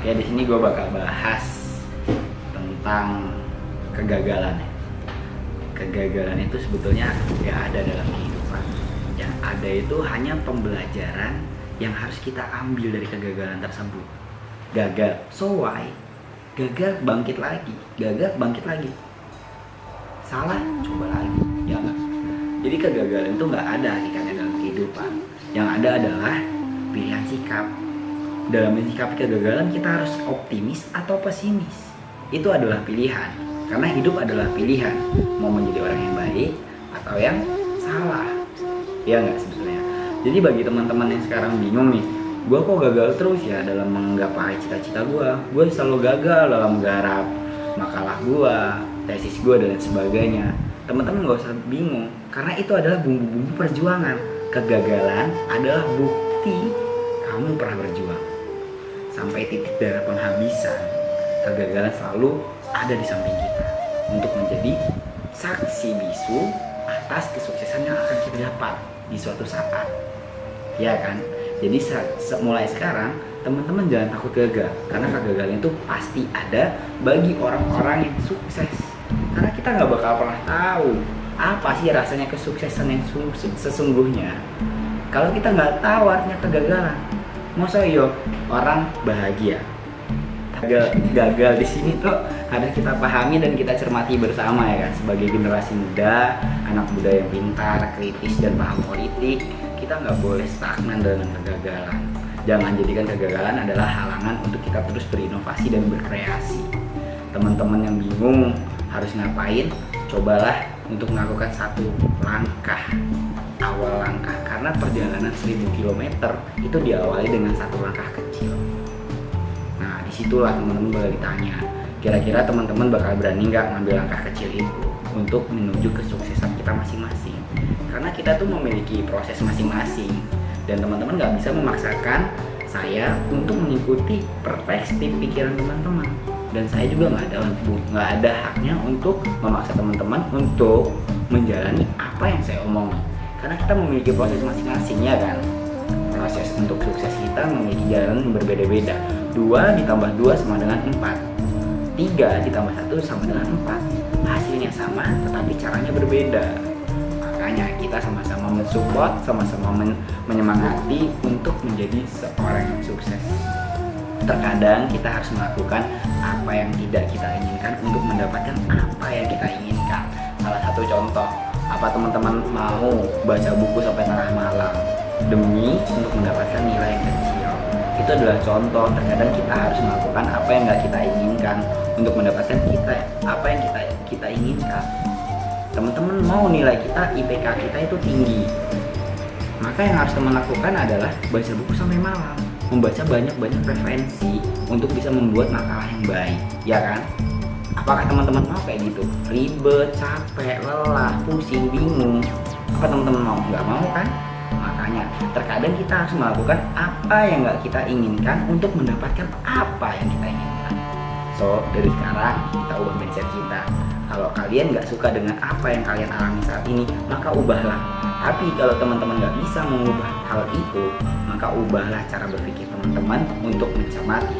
Oke, di sini gue bakal bahas tentang kegagalan ya. Kegagalan itu sebetulnya gak ada dalam kehidupan. Yang ada itu hanya pembelajaran yang harus kita ambil dari kegagalan tersebut. Gagal, so why? Gagal bangkit lagi, gagal bangkit lagi. Salah, coba lagi, ya nggak? Jadi kegagalan itu nggak ada hakikatnya dalam kehidupan. Yang ada adalah pilihan sikap. Dalam menyikapi kegagalan kita harus optimis atau pesimis. Itu adalah pilihan. Karena hidup adalah pilihan. Mau menjadi orang yang baik atau yang salah. Ya nggak sebetulnya. Jadi bagi teman-teman yang sekarang bingung nih, gue kok gagal terus ya dalam menggapai cita-cita gue. Gue selalu gagal dalam menggarap makalah gue, tesis gue dan lain sebagainya. Teman-teman gak usah bingung, karena itu adalah bumbu-bumbu perjuangan. Kegagalan adalah bukti kamu pernah berjuang. Sampai titik darah penghabisan, kegagalan selalu ada di samping kita untuk menjadi saksi bisu atas kesuksesan yang akan kita dapat di suatu saat. Ya kan? Jadi mulai sekarang teman-teman jangan takut gagal karena kegagalan itu pasti ada bagi orang-orang yang sukses. Karena kita nggak bakal pernah tahu apa sih rasanya kesuksesan yang sesungguhnya. Kalau kita nggak tahu artinya kegagalan, masa yo orang bahagia? Gagal gagal di sini tuh harus kita pahami dan kita cermati bersama ya kan. Sebagai generasi muda anak muda yang pintar kritis dan paham politik kita nggak boleh stagnan dengan kegagalan. Jangan jadikan kegagalan adalah halangan untuk kita terus berinovasi dan berkreasi. Teman-teman yang bingung harus ngapain cobalah untuk melakukan satu langkah awal langkah karena perjalanan 1000 km itu diawali dengan satu langkah kecil. Di situlah teman-teman bakal ditanya kira-kira teman-teman bakal berani nggak ngambil langkah kecil itu untuk menuju kesuksesan kita masing-masing? Karena kita tuh memiliki proses masing-masing dan teman-teman nggak bisa memaksakan saya untuk mengikuti perspektif pikiran teman-teman. Dan saya juga nggak ada nggak ada haknya untuk memaksa teman-teman untuk menjalani apa yang saya omong karena kita memiliki proses masing-masing ya kan? Proses untuk sukses kita memiliki jalan yang berbeda-beda. 2 ditambah 2 sama dengan 4 3 ditambah 1 sama dengan 4 hasilnya sama tetapi caranya berbeda. Makanya kita sama-sama mensupport sama-sama men menyemangati untuk menjadi seorang yang sukses. Terkadang kita harus melakukan apa yang tidak kita inginkan untuk mendapatkan apa yang kita inginkan. Salah satu contoh apa teman-teman mau baca buku sampai tengah malam demi untuk mendapatkan nilai yang kecil. Itu adalah contoh. Terkadang kita harus melakukan apa yang nggak kita inginkan untuk mendapatkan kita apa yang kita kita inginkan. Teman-teman mau nilai kita IPK kita itu tinggi. Maka yang harus teman lakukan adalah baca buku sampai malam. Membaca banyak-banyak referensi untuk bisa membuat makalah yang baik ya kan? Apakah teman-teman mau kayak gitu ribet capek lelah pusing bingung. Apa teman-teman mau? Nggak mau kan? Makanya terkadang kita harus melakukan apa yang nggak kita inginkan untuk mendapatkan apa yang kita inginkan. So dari sekarang kita ubah mindset kita. Kalau kalian nggak suka dengan apa yang kalian alami saat ini maka ubahlah. Tapi kalau teman-teman nggak bisa mengubah hal itu maka ubahlah cara berpikir teman-teman untuk mencermati